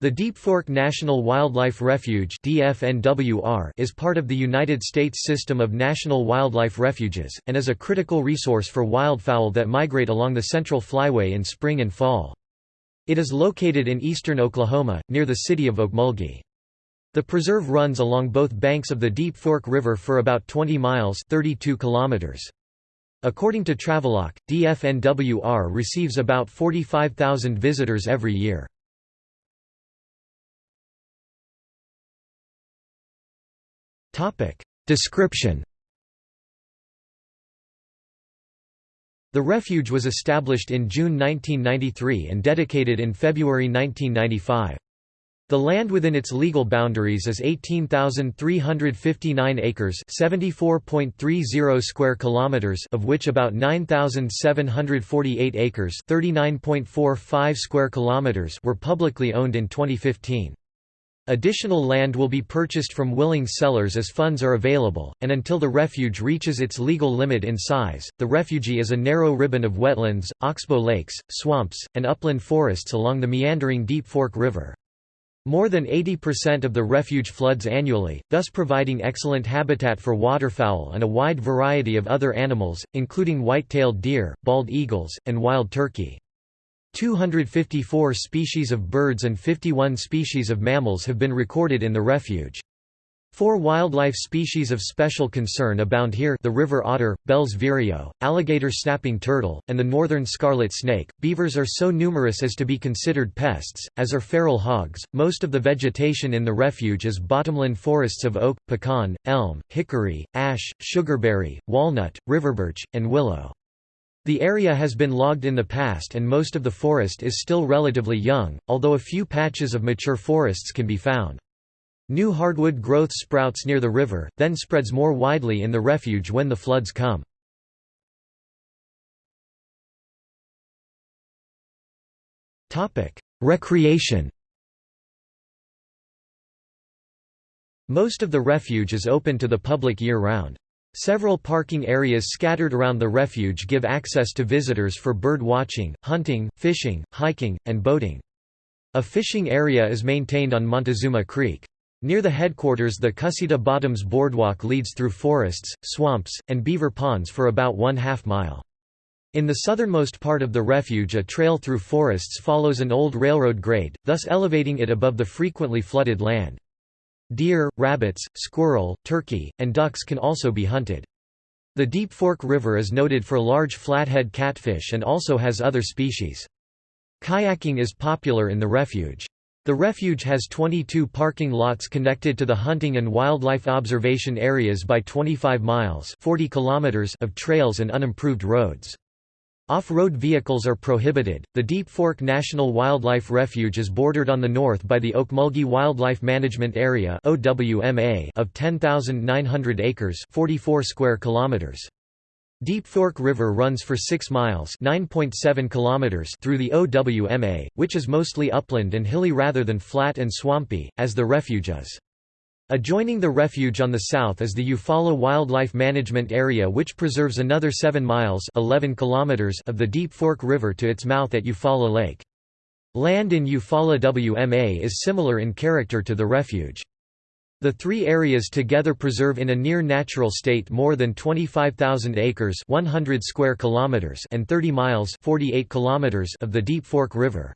The Deep Fork National Wildlife Refuge is part of the United States system of national wildlife refuges, and is a critical resource for wildfowl that migrate along the Central Flyway in spring and fall. It is located in eastern Oklahoma, near the city of Okmulgee. The preserve runs along both banks of the Deep Fork River for about 20 miles 32 kilometers. According to Travelogue, DFNWR receives about 45,000 visitors every year. Description The refuge was established in June 1993 and dedicated in February 1995. The land within its legal boundaries is 18,359 acres, 74.30 square kilometers, of which about 9,748 acres, 39.45 square kilometers, were publicly owned in 2015. Additional land will be purchased from willing sellers as funds are available, and until the refuge reaches its legal limit in size, the refugee is a narrow ribbon of wetlands, oxbow lakes, swamps, and upland forests along the meandering Deep Fork River. More than 80% of the refuge floods annually, thus providing excellent habitat for waterfowl and a wide variety of other animals, including white-tailed deer, bald eagles, and wild turkey. 254 species of birds and 51 species of mammals have been recorded in the refuge. Four wildlife species of special concern abound here the river otter, Bell's vireo, alligator snapping turtle, and the northern scarlet snake. Beavers are so numerous as to be considered pests, as are feral hogs. Most of the vegetation in the refuge is bottomland forests of oak, pecan, elm, hickory, ash, sugarberry, walnut, riverbirch, and willow. The area has been logged in the past and most of the forest is still relatively young, although a few patches of mature forests can be found. New hardwood growth sprouts near the river, then spreads more widely in the refuge when the floods come. Recreation Most of the refuge is open to the public year-round. Several parking areas scattered around the refuge give access to visitors for bird watching, hunting, fishing, hiking, and boating. A fishing area is maintained on Montezuma Creek. Near the headquarters the Cussetah Bottoms Boardwalk leads through forests, swamps, and beaver ponds for about one half mile. In the southernmost part of the refuge a trail through forests follows an old railroad grade, thus elevating it above the frequently flooded land. Deer, rabbits, squirrel, turkey, and ducks can also be hunted. The Deep Fork River is noted for large flathead catfish and also has other species. Kayaking is popular in the refuge. The refuge has 22 parking lots connected to the hunting and wildlife observation areas by 25 miles 40 kilometers of trails and unimproved roads. Off-road vehicles are prohibited. The Deep Fork National Wildlife Refuge is bordered on the north by the Okmulgee Wildlife Management Area (OWMA) of 10,900 acres, 44 square kilometers. Deep Fork River runs for 6 miles (9.7 kilometers) through the OWMA, which is mostly upland and hilly rather than flat and swampy, as the refuge is. Adjoining the refuge on the south is the Eufaula Wildlife Management Area which preserves another 7 miles 11 kilometers of the Deep Fork River to its mouth at Eufaula Lake. Land in Eufaula WMA is similar in character to the refuge. The three areas together preserve in a near natural state more than 25,000 acres 100 square kilometers and 30 miles 48 kilometers of the Deep Fork River.